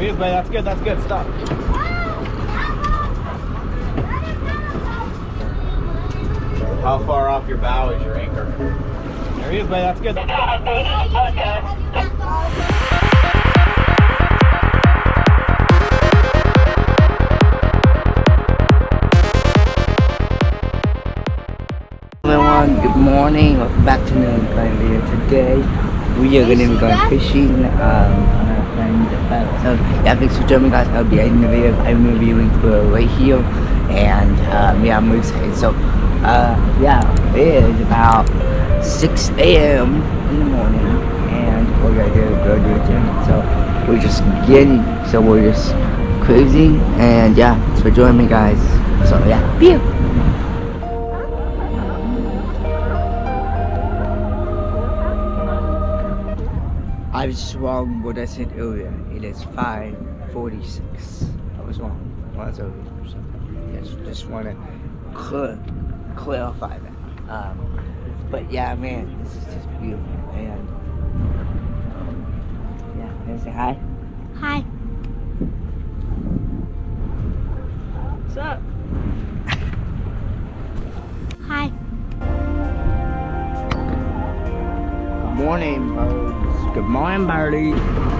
There he is, buddy. That's good. That's good. Stop. How far off your bow is your anchor? There he is, buddy. That's good. Everyone, good morning. Welcome back to another Klein video. Today, we are going to be going fishing. Um, so yeah, thanks for joining guys. I'll be ending the video. I'm reviewing for right here, and um, yeah, I'm excited. So, uh, yeah, it is about 6 a.m. in the morning, and we're gonna go go to the gym. So we're just getting, so we're just cruising, and yeah, thanks for joining me, guys. So yeah, pew. I was wrong what I said earlier. It is 546. I was wrong. Well, that's earlier. So, yes, just want to clear, clarify that. Um, but yeah, man, this is just beautiful. And yeah, can I say hi? Hi. What's up? Hi. Good morning, birds. Good morning, birdie.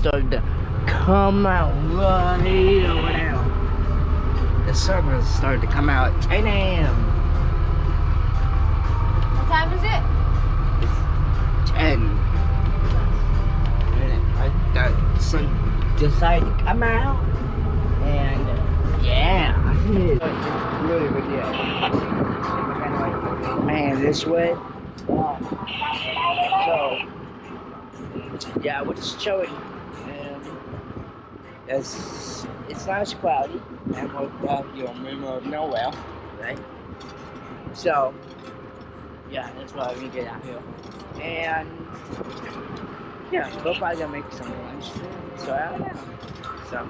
Started to come out right now. The sun has started to come out at 10 a.m. What time is it? 10. And the sun decided to come out. And uh, yeah, it's deal. Man, this way. So, yeah, we're just chilling. And it's, it's nice cloudy. And we're uh, you know, middle of nowhere, right? So, yeah, that's why we get out here. And yeah, we're probably gonna make some lunch soon. So I don't know. So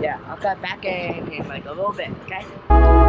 yeah, I'll cut back in in like a little bit, okay?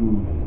Mm.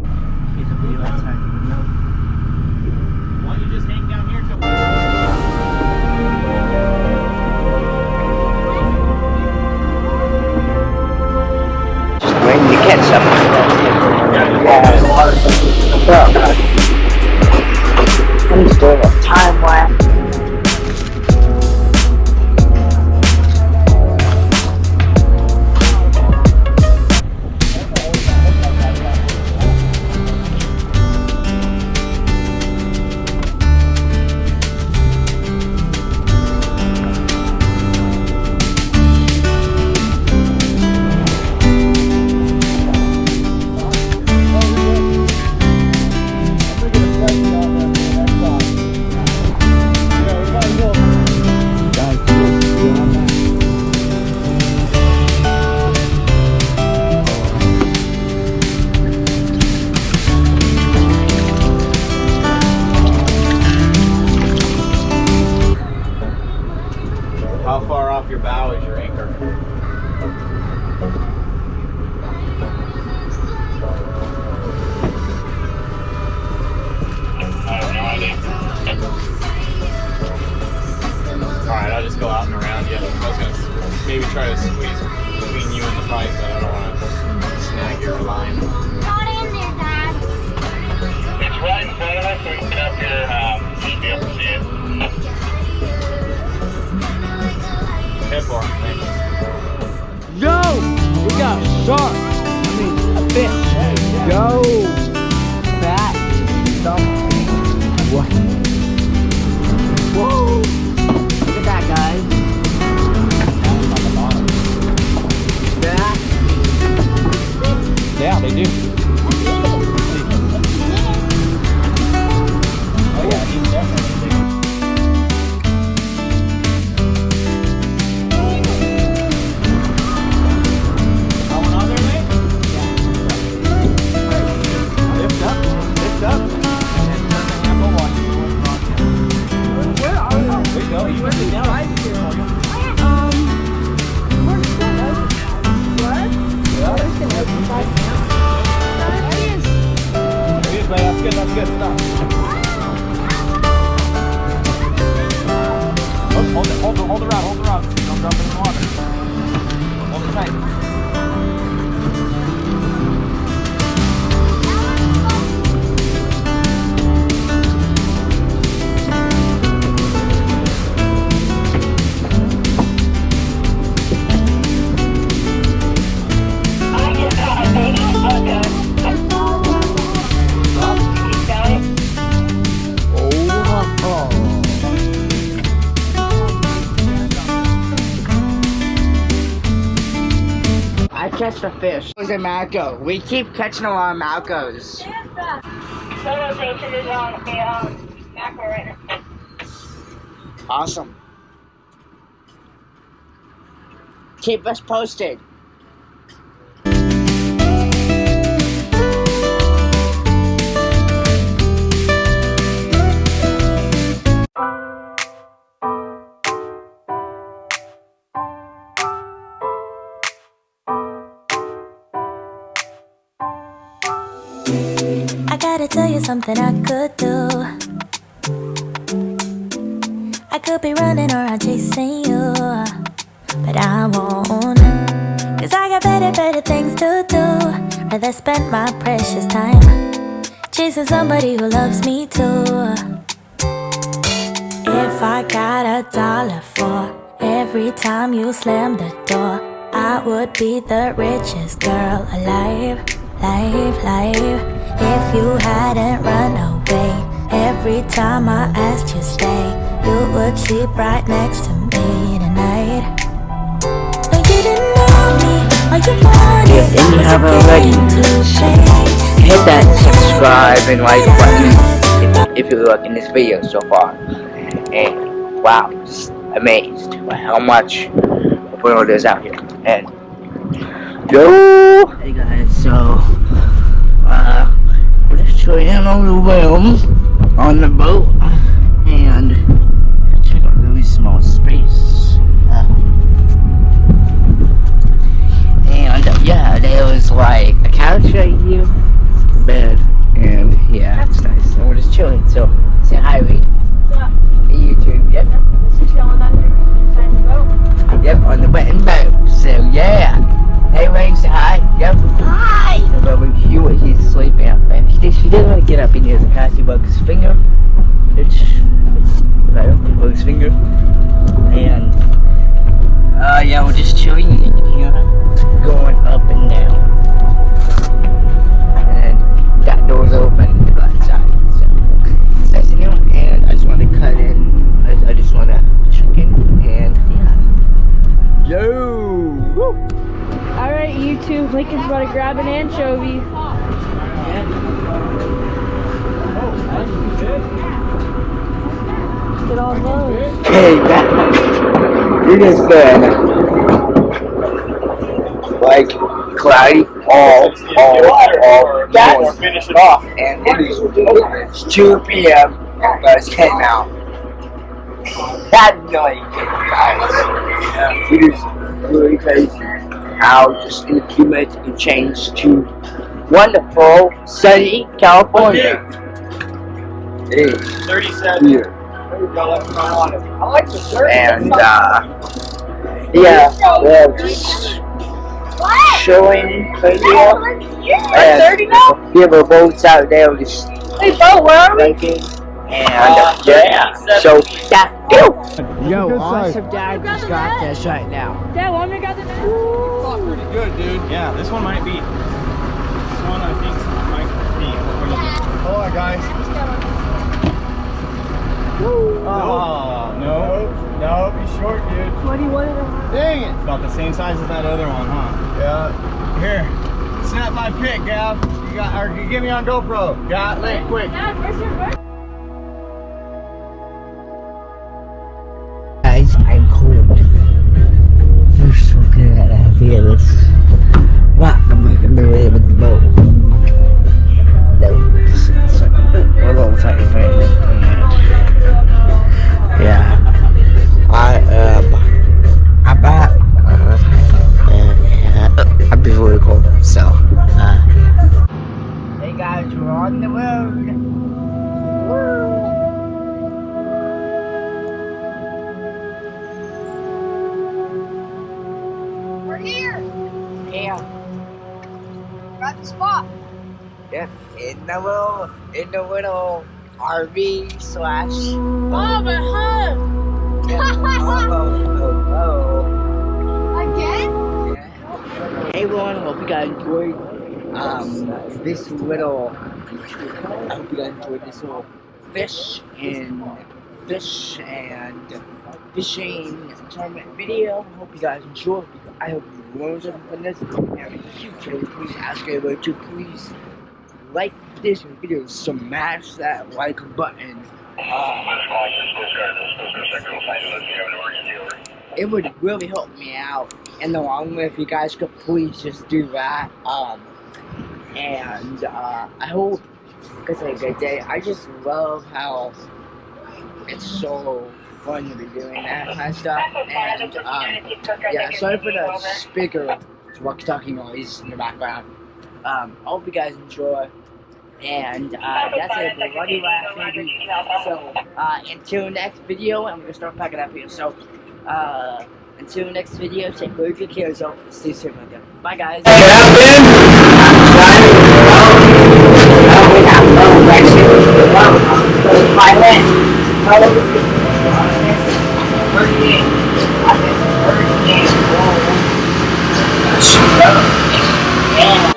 They do. Good. That's good. Stop. Oh, hold it. Hold the. Hold. Hold the rod. Don't drop it in the water. Hold it tight. A fish. It was a Malco. We keep catching a lot of Malcos. Awesome. Keep us posted. I gotta tell you something I could do. I could be running around chasing you, but I won't. Cause I got better, better things to do. Rather spend my precious time chasing somebody who loves me too. If I got a dollar for every time you slam the door, I would be the richest girl alive, life, life. If you hadn't run away every time I asked you stay, you would sleep right next to me tonight. No, you didn't know me, all you wanted If you was haven't already, game to play. Hit that subscribe and like button if, if you look in this video so far. And wow, just amazed by how much world is out here. And yo, hey guys, so uh, chilling on the room on the boat get up in here his finger. It's, it's right his finger. And, uh, yeah, we're just chilling it has been like cloudy all, all, all Or finish it off, and it is it's 2 p.m. and guys came out. That night, guys, it is really crazy how just in a few minutes it changed to wonderful sunny California. Is 37. here. I like the shirt. and uh, yeah, we're just showing video. And 30 now? Yeah, we're both out there just Hey, Bo, where are we? biking. And uh, yeah, so that Yo, Good awesome dad just got this right now. Dad, want me to grab the net? Pretty good, dude. Yeah, this one might be. This one I think might be. Hold on, guys. Oh, no. No, he's short, dude. What do you want to know? Dang it. About the same size as that other one, huh? Yeah. Here, snap my pic, Gav. You got, or you give me on GoPro. Got it, quick. Dad, where's your bird? In the little, in the little RV slash. At home. oh, oh, Again? oh. Yeah. Hey everyone, hope you guys enjoyed um this little. I hope you guys enjoyed this little fish and fish and fishing tournament video. Hope you guys enjoyed. I hope you learned something from this. And in the future, please ask everybody to please like this video, smash that like button. It would really help me out in the long if you guys could please just do that. Um, and uh, I hope have a good day. I just love how it's so fun to be doing that kind of stuff. And um, yeah, sorry for the speaker walkie-talkie noise in the background. Um, I hope you guys enjoy. And uh, that's it. We're running last, baby. So uh, until next video, I'm gonna start packing up here. So uh, until next video, take good care of yourself. Stay safe my there. Bye, guys. Yeah.